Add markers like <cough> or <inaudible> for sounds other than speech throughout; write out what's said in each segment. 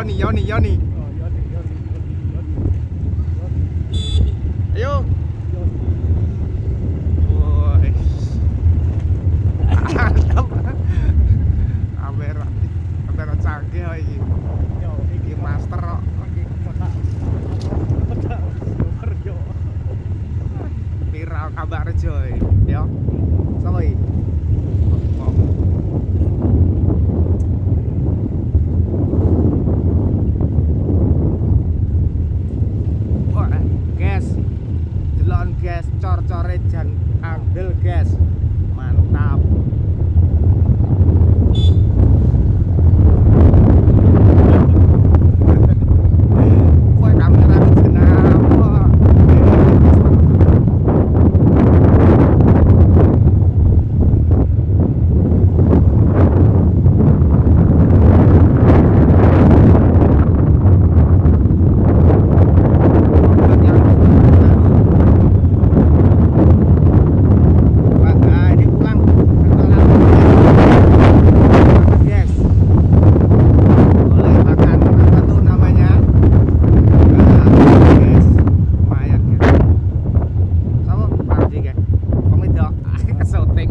咬你咬你咬你。andel guys <laughs> ó. Soltei.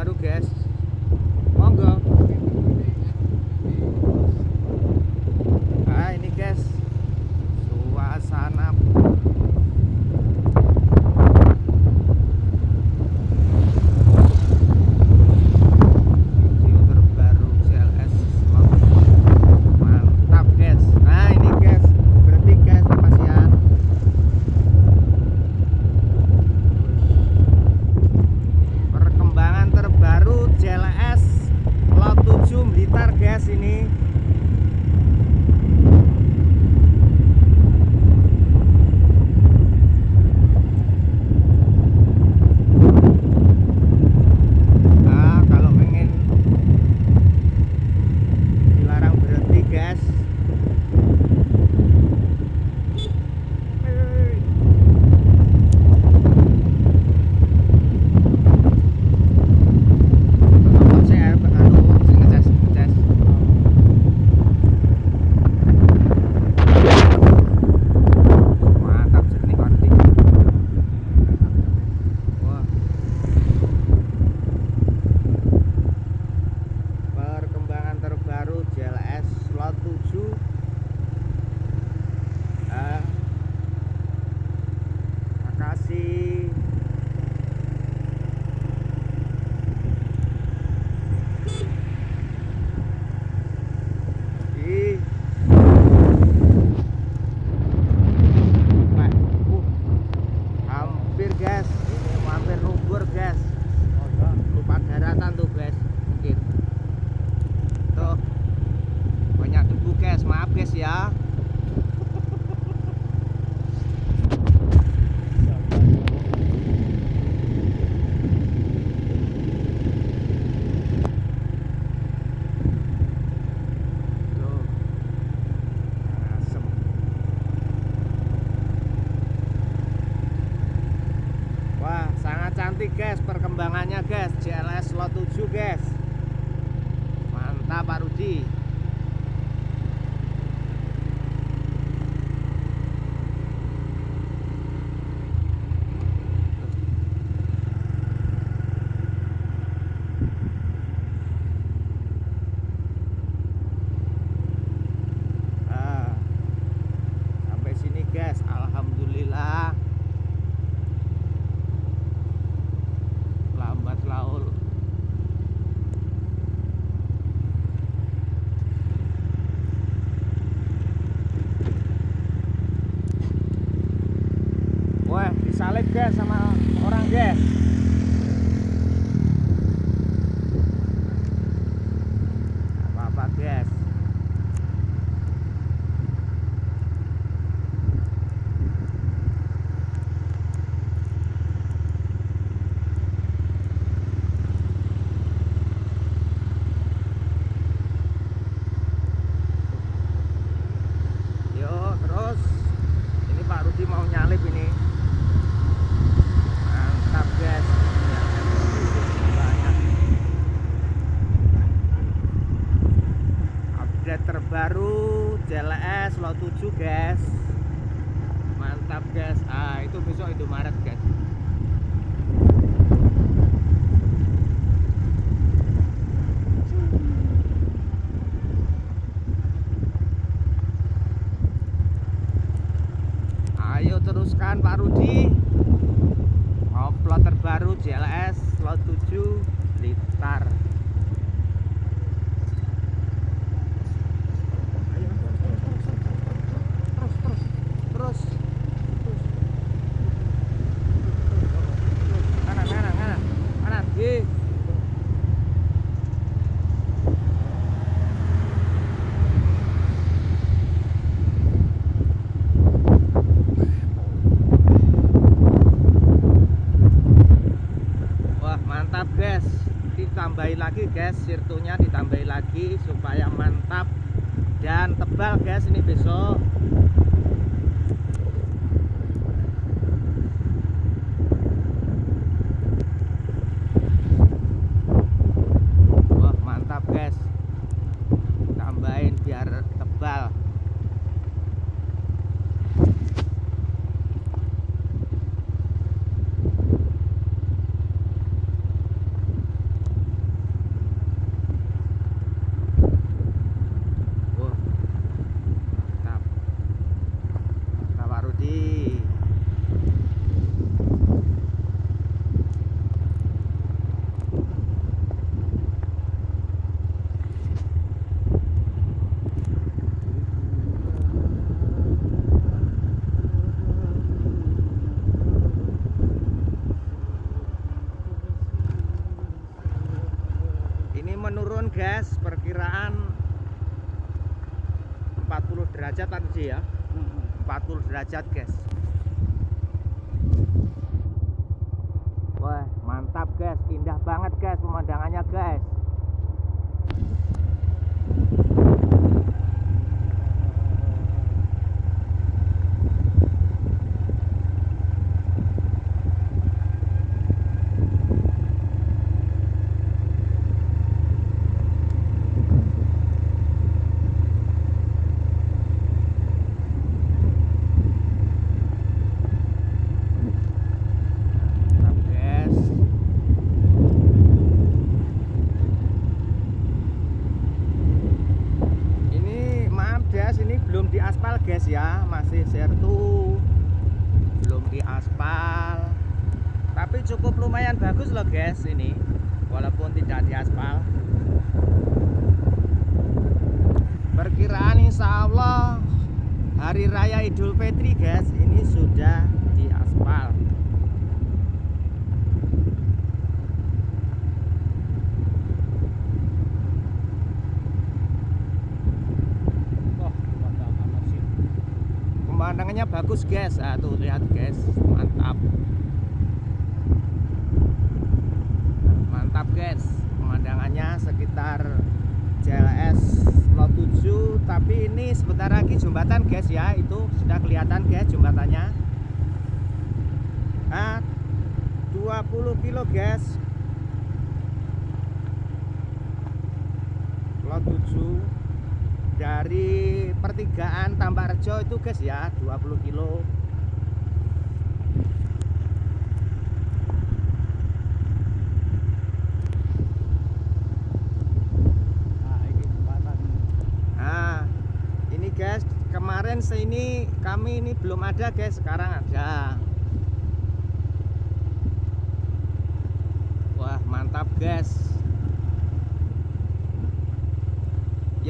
Marucast. Ikuti guys perkembangannya guys. JLS Lot 7 guys. Mantap Pak Rudi sama orang guys. Apa-apa guys. Yuk, terus ini Pak Rudi mau nyalip ini. Mantap, guys. Ya, banyak. Update terbaru JLS Lot 7, guys. Mantap, guys. Ah, itu besok Indomaret, guys. Ayo teruskan Pak Rudi Upload terbaru JLS Lot 7 Blitar Ayo terus terus terus terus terus terus kanan kanan kanan kanan Ye. Wah mantap guys Ditambahin lagi guys. Sirtunya ditambahin lagi Supaya mantap Dan tebal guys. Ini besok Wah mantap guys Tambahin biar tebal Wah, mantap. Mantap Pak Rudi. Ini menurun gas perkiraan 40 derajat tadi ya. 40 derajat guys. Wah mantap guys. Indah banget guys pemandangannya guys mantap guys ini maaf guys ini diaspal guys ya. Masih sertu. Belum diaspal. Tapi cukup lumayan bagus loh guys ini. Walaupun tidak diaspal. Perkiraan insya Allah hari raya Idul Fitri guys ini sudah diaspal. Wah, pemandangannya bagus guys. Ah, tuh lihat guys. Mantap. Mantap guys. Pemandangannya sekitar JLS Lot 7 tapi ini sebentar lagi jembatan guys ya. Itu sudah kelihatan guys jembatannya. Ah 2 20 kilo guys. Lot 7 dari pertigaan Tambak Rejo itu guys ya 20 kilo Nah, ini jembatan. Nah, ini guys, kemarin sini kami ini belum ada guys, sekarang ada. Wah, mantap guys.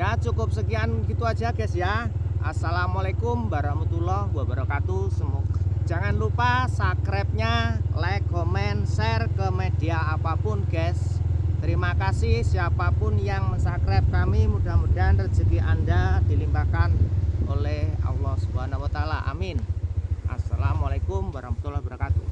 Ya, cukup sekian gitu aja guys ya. Assalamualaikum warahmatullahi wabarakatuh. Semoga jangan lupa subscribe-nya, like, komen, share ke media apa pun guys. Terima kasih siapa pun yang mensubscribe kami. Mudah-mudahan rezeki Anda dilimpahkan oleh Allah taala. Amin. Assalamualaikum warahmatullahi wabarakatuh.